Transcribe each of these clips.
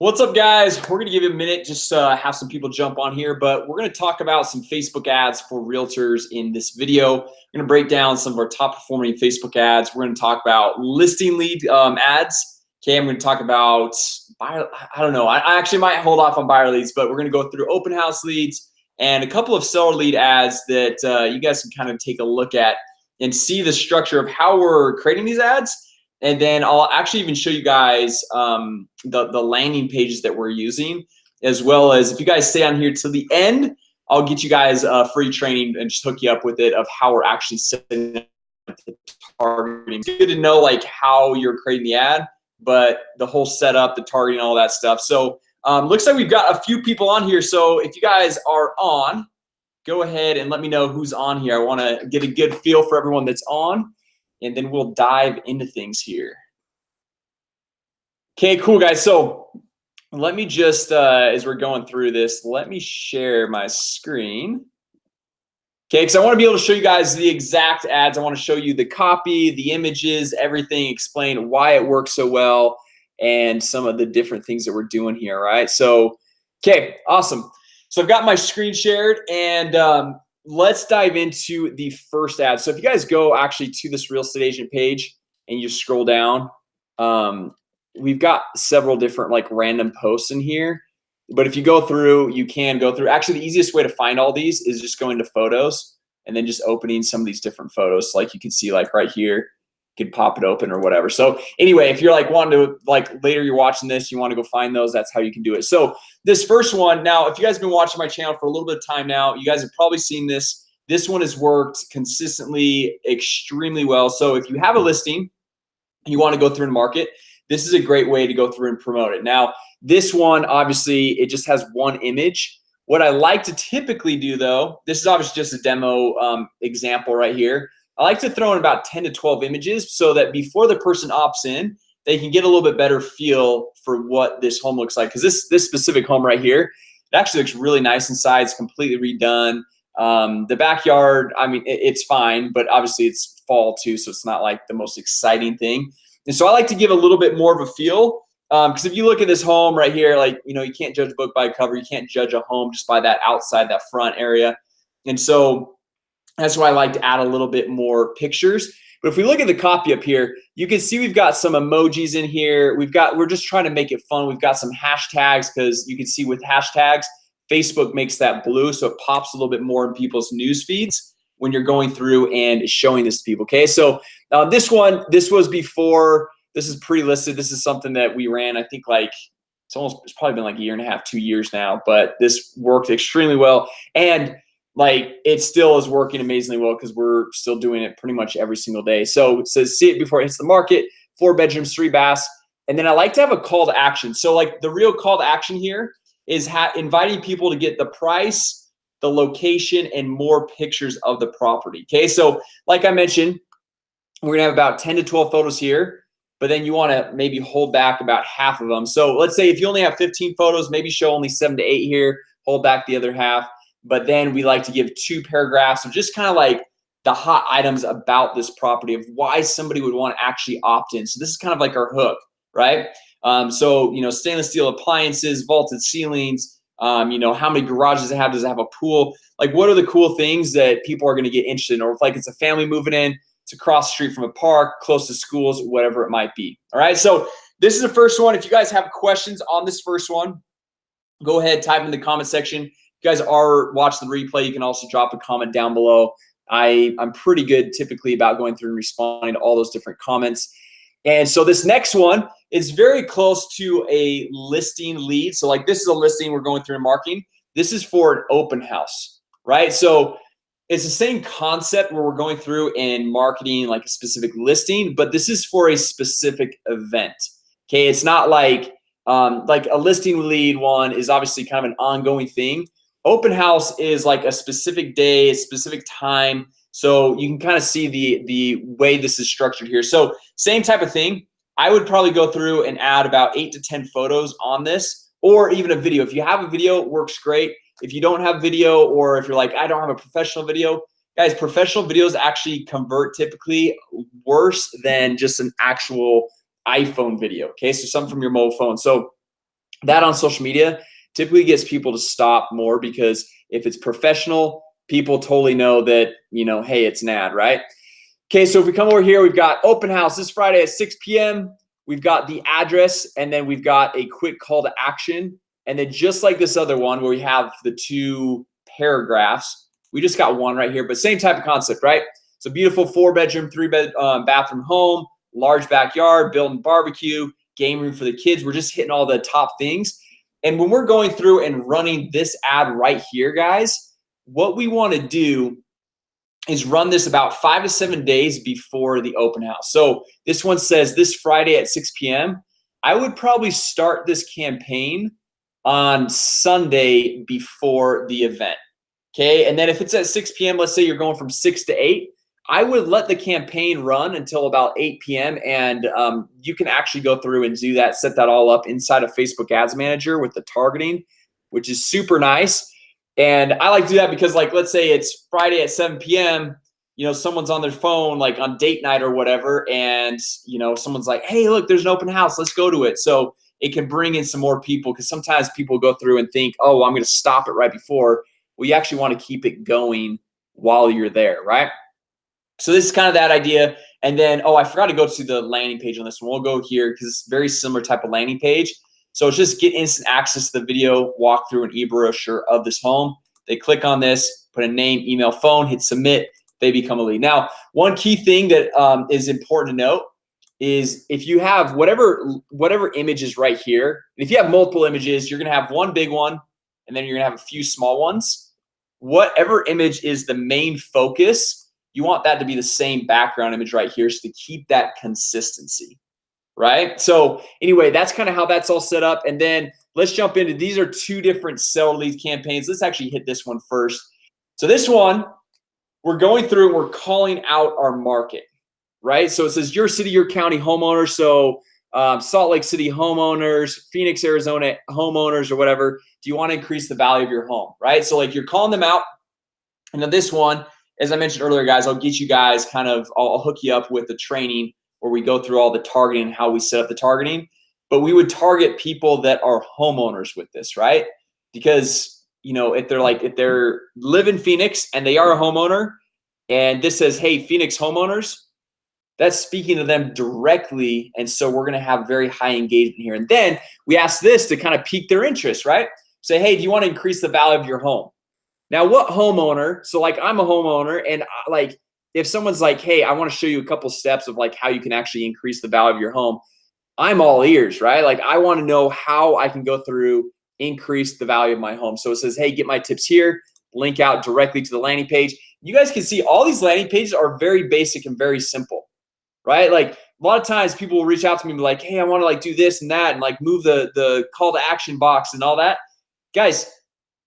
What's up guys? We're gonna give you a minute just uh, have some people jump on here but we're gonna talk about some Facebook ads for realtors in this video. We're gonna break down some of our top performing Facebook ads. We're gonna talk about listing lead um, ads. Okay, I'm gonna talk about buyer I don't know. I, I actually might hold off on buyer leads but we're gonna go through open house leads and a couple of seller lead ads that uh, you guys can kind of take a look at and see the structure of how we're creating these ads and then I'll actually even show you guys um, the, the landing pages that we're using as well as if you guys stay on here till the end I'll get you guys a free training and just hook you up with it of how we're actually setting up the targeting. It's good to know like how you're creating the ad, but the whole setup, the targeting, all that stuff. So um, looks like we've got a few people on here. So if you guys are on, go ahead and let me know who's on here. I want to get a good feel for everyone that's on and then we'll dive into things here. Okay, cool guys. So let me just, uh, as we're going through this, let me share my screen. Okay, because I want to be able to show you guys the exact ads. I want to show you the copy, the images, everything, explain why it works so well, and some of the different things that we're doing here, right? So, okay, awesome. So I've got my screen shared, and um, let's dive into the first ad. So if you guys go actually to this real estate agent page and you scroll down um, we've got several different like random posts in here. But if you go through you can go through. Actually the easiest way to find all these is just going to photos and then just opening some of these different photos. Like you can see like right here could pop it open or whatever. So anyway if you're like wanting to like later you're watching this you want to go find those that's how you can do it. So this first one now if you guys have been watching my channel for a little bit of time now you guys have probably seen this. This one has worked consistently extremely well. So if you have a listing you want to go through and market this is a great way to go through and promote it. Now this one obviously it just has one image. What I like to typically do though this is obviously just a demo um, example right here I like to throw in about 10 to 12 images so that before the person opts in they can get a little bit better feel for what this home looks like. Because this this specific home right here it actually looks really nice inside it's completely redone. Um, the backyard I mean it, it's fine but obviously it's fall too so it's not like the most exciting thing. And so I like to give a little bit more of a feel because um, if you look at this home right here like you know you can't judge a book by cover you can't judge a home just by that outside that front area. And so that's why I like to add a little bit more pictures. But if we look at the copy up here you can see we've got some emojis in here. We've got we're just trying to make it fun. We've got some hashtags because you can see with hashtags Facebook makes that blue so it pops a little bit more in people's news feeds when you're going through and showing this to people okay? So uh, this one this was before this is pre-listed. This is something that we ran I think like it's almost it's probably been like a year and a half two years now but this worked extremely well. And like it still is working amazingly well because we're still doing it pretty much every single day. So it says see it before it hits the market four bedrooms three baths. And then I like to have a call to action. So like the real call to action here is inviting people to get the price the location and more pictures of the property okay? So like I mentioned we're gonna have about 10 to 12 photos here but then you want to maybe hold back about half of them. So let's say if you only have 15 photos maybe show only seven to eight here hold back the other half but then we like to give two paragraphs of just kind of like the hot items about this property of why somebody would want to actually opt in. So this is kind of like our hook right? Um, so you know stainless steel appliances vaulted ceilings um, you know how many garages it have does it have a pool? Like what are the cool things that people are going to get interested in? Or if like it's a family moving in it's across the street from a park close to schools whatever it might be all right so this is the first one. If you guys have questions on this first one go ahead type in the comment section you guys are watching the replay you can also drop a comment down below. I I'm pretty good typically about going through and responding to all those different comments. And so this next one is very close to a listing lead. So like this is a listing we're going through and marking this is for an open house right? So it's the same concept where we're going through and marketing like a specific listing but this is for a specific event okay? It's not like um, like a listing lead one is obviously kind of an ongoing thing open house is like a specific day a specific time. So you can kind of see the the way this is structured here. So same type of thing. I would probably go through and add about eight to ten photos on this or even a video. If you have a video works great. If you don't have video or if you're like I don't have a professional video guys professional videos actually convert typically worse than just an actual iPhone video okay? So some from your mobile phone. So that on social media typically gets people to stop more because if it's professional people totally know that you know hey it's an ad right? Okay so if we come over here we've got open house this Friday at 6 p.m. We've got the address and then we've got a quick call to action. And then just like this other one where we have the two paragraphs we just got one right here but same type of concept right? So beautiful four bedroom three bed um, bathroom home large backyard building barbecue game room for the kids. We're just hitting all the top things and when we're going through and running this ad right here guys what we want to do is run this about five to seven days before the open house so this one says this Friday at 6 p.m. I would probably start this campaign on Sunday before the event Okay, and then if it's at 6 p.m. Let's say you're going from 6 to 8 I would let the campaign run until about 8 p.m. And um, you can actually go through and do that set that all up inside of Facebook Ads Manager with the targeting which is super nice and I like to do that because like let's say it's Friday at 7 p.m. You know someone's on their phone like on date night or whatever and you know someone's like hey look there's an open house let's go to it so it can bring in some more people because sometimes people go through and think oh I'm gonna stop it right before we actually want to keep it going while you're there right so this is kind of that idea. And then oh I forgot to go to the landing page on this one. We'll go here because it's very similar type of landing page. So it's just get instant access to the video walkthrough and e-brochure of this home. They click on this put a name email phone hit submit they become a lead. Now one key thing that um, is important to note is if you have whatever whatever image is right here if you have multiple images you're gonna have one big one and then you're gonna have a few small ones. Whatever image is the main focus you want that to be the same background image right here so to keep that consistency right? So anyway that's kind of how that's all set up and then let's jump into these are two different sell lead campaigns. Let's actually hit this one first. So this one we're going through and we're calling out our market right? So it says your city your county homeowner. So um, Salt Lake City homeowners, Phoenix, Arizona homeowners or whatever Do you want to increase the value of your home, right? So like you're calling them out. And then this one as I mentioned earlier guys I'll get you guys kind of I'll, hook you up with the training where we go through all the targeting how we set up the targeting. But we would target people that are homeowners with this right? Because you know if they're like if they're live in Phoenix and they are a homeowner and this says hey Phoenix homeowners that's speaking to them directly. And so we're gonna have very high engagement here. And then we ask this to kind of pique their interest right? Say hey do you want to increase the value of your home now what homeowner so like I'm a homeowner and I, like if someone's like hey I want to show you a couple steps of like how you can actually increase the value of your home I'm all ears right like I want to know how I can go through increase the value of my home so it says hey get my tips here link out directly to the landing page you guys can see all these landing pages are very basic and very simple right? Like a lot of times people will reach out to me and be like, hey, I want to like do this and that and like move the the call to action box and all that. Guys,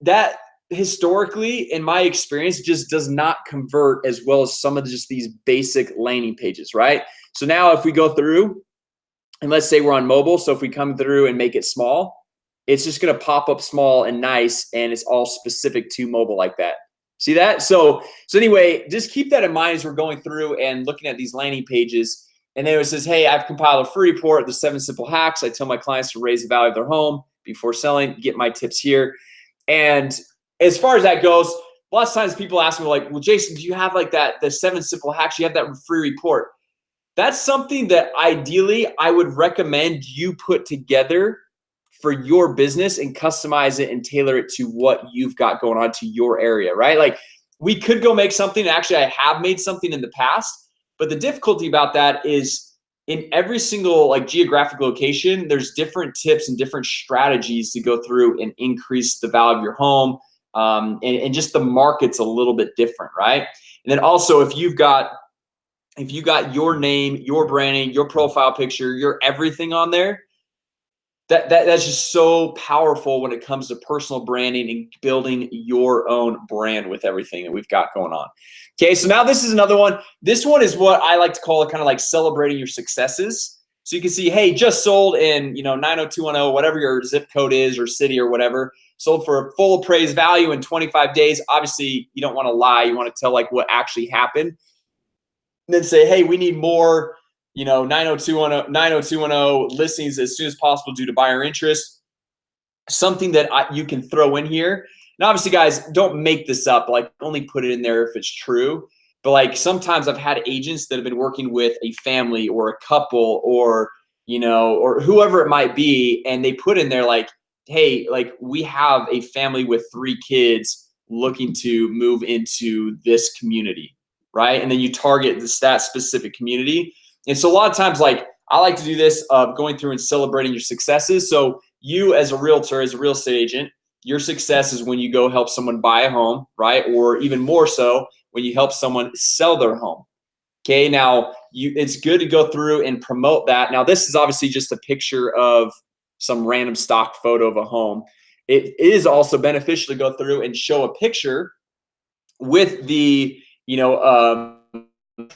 that historically in my experience just does not convert as well as some of just these basic landing pages, right? So now if we go through and let's say we're on mobile, so if we come through and make it small, it's just gonna pop up small and nice and it's all specific to mobile like that. See that? So, so anyway, just keep that in mind as we're going through and looking at these landing pages. And then it says, hey, I've compiled a free report, the seven simple hacks. I tell my clients to raise the value of their home before selling, get my tips here. And as far as that goes, lots of times people ask me like, well, Jason, do you have like that, the seven simple hacks? You have that free report. That's something that ideally I would recommend you put together for your business and customize it and tailor it to what you've got going on to your area, right? Like we could go make something. Actually, I have made something in the past, but the difficulty about that is in every single like geographic location, there's different tips and different strategies to go through and increase the value of your home. Um, and, and just the market's a little bit different, right? And then also if you've got if you got your name, your branding, your profile picture, your everything on there, that, that that's just so powerful when it comes to personal branding and building your own brand with everything that we've got going on. Okay so now this is another one. This one is what I like to call it kind of like celebrating your successes so you can see hey just sold in you know 90210 whatever your zip code is or city or whatever. Sold for a full appraised value in 25 days. Obviously you don't want to lie. You want to tell like what actually happened. And then say hey we need more you know 90210 90210 listings as soon as possible due to buyer interest. Something that I, you can throw in here. And obviously guys don't make this up. Like only put it in there if it's true but like sometimes I've had agents that have been working with a family or a couple or you know or whoever it might be and they put in there like hey like we have a family with three kids looking to move into this community right? And then you target this that specific community. And so a lot of times like I like to do this of going through and celebrating your successes. So you as a realtor as a real estate agent your success is when you go help someone buy a home right? Or even more so when you help someone sell their home. Okay now you it's good to go through and promote that. Now this is obviously just a picture of some random stock photo of a home. It is also beneficial to go through and show a picture with the you know um,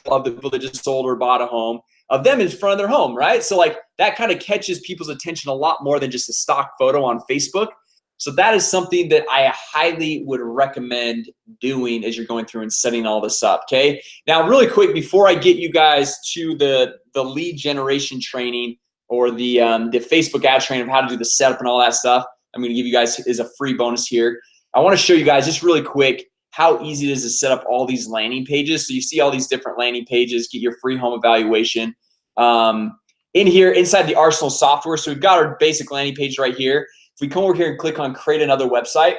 of the people that just sold or bought a home of them in front of their home right? So like that kind of catches people's attention a lot more than just a stock photo on Facebook so that is something that I highly would recommend doing as you're going through and setting all this up okay? Now really quick before I get you guys to the the lead generation training or the um, the Facebook ad training of how to do the setup and all that stuff I'm gonna give you guys is a free bonus here. I want to show you guys just really quick how easy it is to set up all these landing pages. So you see all these different landing pages get your free home evaluation. Um, in here inside the Arsenal software so we've got our basic landing page right here if we come over here and click on create another website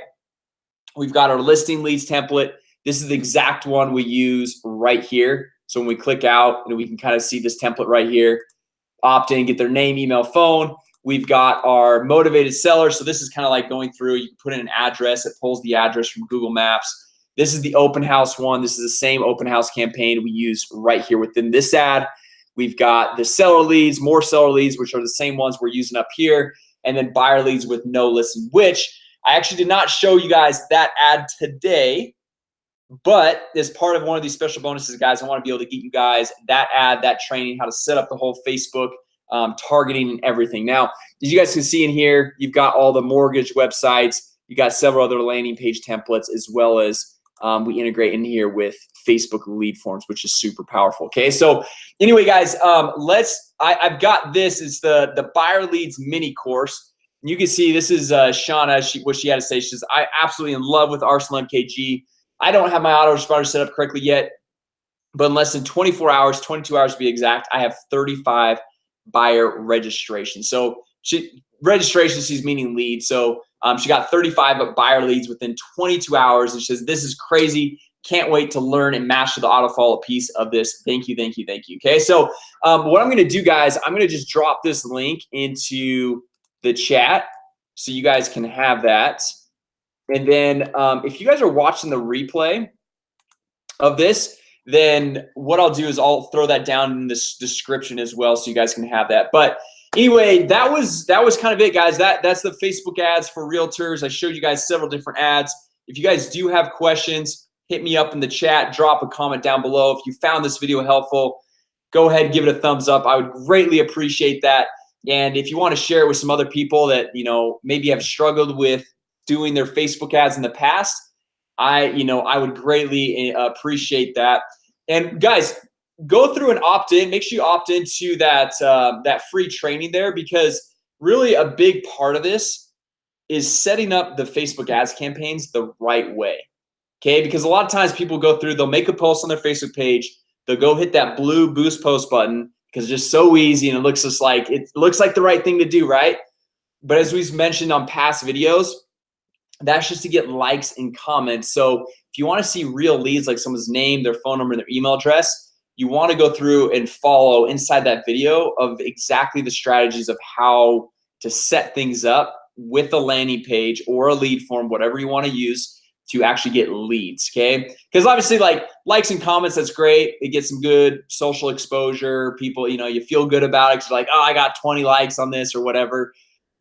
we've got our listing leads template. This is the exact one we use right here. So when we click out and we can kind of see this template right here opt in get their name email phone. We've got our motivated seller. So this is kind of like going through you can put in an address it pulls the address from Google Maps. This is the open house one. This is the same open house campaign we use right here within this ad. We've got the seller leads more seller leads which are the same ones we're using up here and then buyer leads with no listing which I actually did not show you guys that ad today but as part of one of these special bonuses guys I want to be able to get you guys that ad that training how to set up the whole Facebook um, targeting and everything. Now as you guys can see in here you've got all the mortgage websites you got several other landing page templates as well as um, we integrate in here with Facebook lead forms which is super powerful okay? So anyway guys um, let's I, I've got this is the the buyer leads mini course. You can see this is uh, Shauna she what she had to say. She says I absolutely in love with Arsenal MKG I don't have my autoresponder set up correctly yet but in less than 24 hours 22 hours to be exact I have 35 buyer registration so she registration she's meaning lead so um, she got 35 buyer leads within 22 hours and she says this is crazy can't wait to learn and master the auto follow piece of this. Thank you thank you thank you. Okay so um, what I'm gonna do guys I'm gonna just drop this link into the chat so you guys can have that. And then um, if you guys are watching the replay of this then what I'll do is I'll throw that down in this description as well so you guys can have that. But anyway that was that was kind of it guys. That that's the Facebook ads for realtors. I showed you guys several different ads. If you guys do have questions hit me up in the chat drop a comment down below. If you found this video helpful go ahead give it a thumbs up. I would greatly appreciate that. And if you want to share it with some other people that you know maybe have struggled with doing their Facebook ads in the past I you know I would greatly eh, appreciate that. And guys go through and opt in. Make sure you opt into that uh, that free training there because really a big part of this is setting up the Facebook ads campaigns the right way okay? Because a lot of times people go through they'll make a post on their Facebook page they'll go hit that blue boost post button because it's just so easy and it looks just like it looks like the right thing to do right? But as we've mentioned on past videos that's just to get likes and comments. So if you want to see real leads like someone's name their phone number and their email address you want to go through and follow inside that video of exactly the strategies of how to set things up with a landing page or a lead form whatever you want to use to actually get leads okay? Because obviously like likes and comments that's great. It gets some good social exposure. People you know you feel good about it like oh I got 20 likes on this or whatever.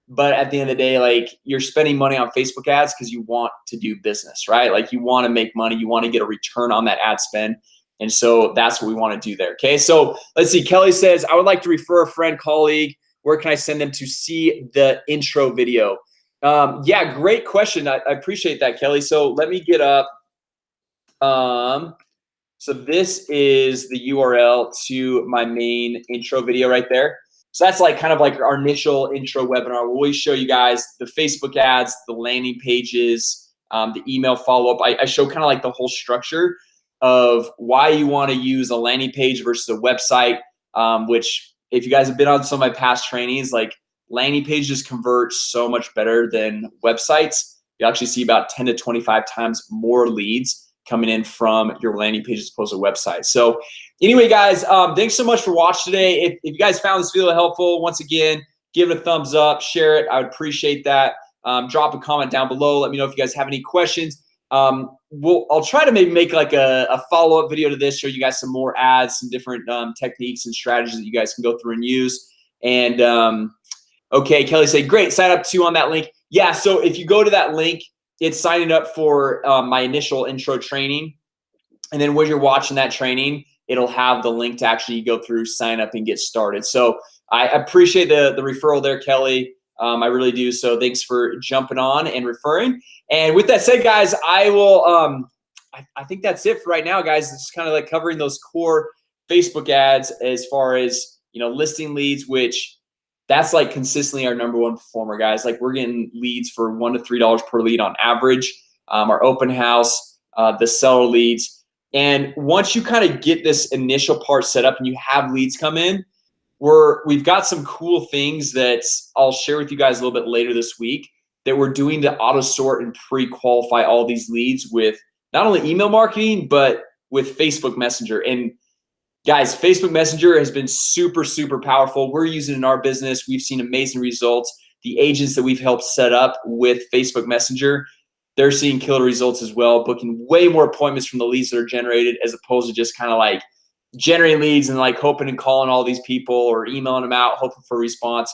But at the end of the day like you're spending money on Facebook ads because you want to do business right? Like you want to make money. You want to get a return on that ad spend. And so that's what we want to do there okay? So let's see. Kelly says I would like to refer a friend colleague. Where can I send them to see the intro video um, yeah, great question. I, I, appreciate that, Kelly. So let me get up. Um, so this is the URL to my main intro video right there. so that's like kind of like our initial intro webinar. We'll always show you guys the Facebook ads, the landing pages, um, the email follow-up. I, I show kind of like the whole structure of why you want to use a landing page versus a website, um, which if you guys have been on some of my past trainings, like landing pages convert so much better than websites. You actually see about 10 to 25 times more leads coming in from your landing page as opposed to website. So anyway, guys, um, thanks so much for watching today. If, if you guys found this video helpful, once again, give it a thumbs up, share it. I would appreciate that. Um, drop a comment down below. Let me know if you guys have any questions. Um, we'll, I'll try to maybe make like a, a follow-up video to this, show you guys some more ads, some different um, techniques and strategies that you guys can go through and use. And um, okay, Kelly said, great, sign up too on that link. Yeah, so if you go to that link, it's signing up for um, my initial intro training. And then when you're watching that training, it'll have the link to actually go through, sign up, and get started. So I appreciate the, the referral there, Kelly. Um, I really do. So thanks for jumping on and referring. And with that said, guys, I will. Um, I, I think that's it for right now, guys. It's kind of like covering those core Facebook ads as far as you know listing leads, which that's like consistently our number one performer, guys. Like we're getting leads for one to three dollars per lead on average. Um, our open house, uh, the seller leads, and once you kind of get this initial part set up and you have leads come in, we're we've got some cool things that I'll share with you guys a little bit later this week that we're doing to auto sort and pre-qualify all these leads with not only email marketing but with Facebook Messenger and guys Facebook Messenger has been super super powerful. We're using in our business. We've seen amazing results. The agents that we've helped set up with Facebook Messenger they're seeing killer results as well booking way more appointments from the leads that are generated as opposed to just kind of like generating leads and like hoping and calling all these people or emailing them out hoping for a response.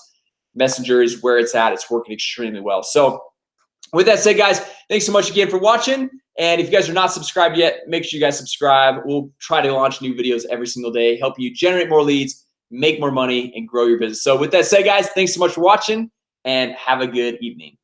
Messenger is where it's at. It's working extremely well. So with that said guys thanks so much again for watching. And if you guys are not subscribed yet make sure you guys subscribe. We'll try to launch new videos every single day help you generate more leads make more money and grow your business. So with that said guys thanks so much for watching and have a good evening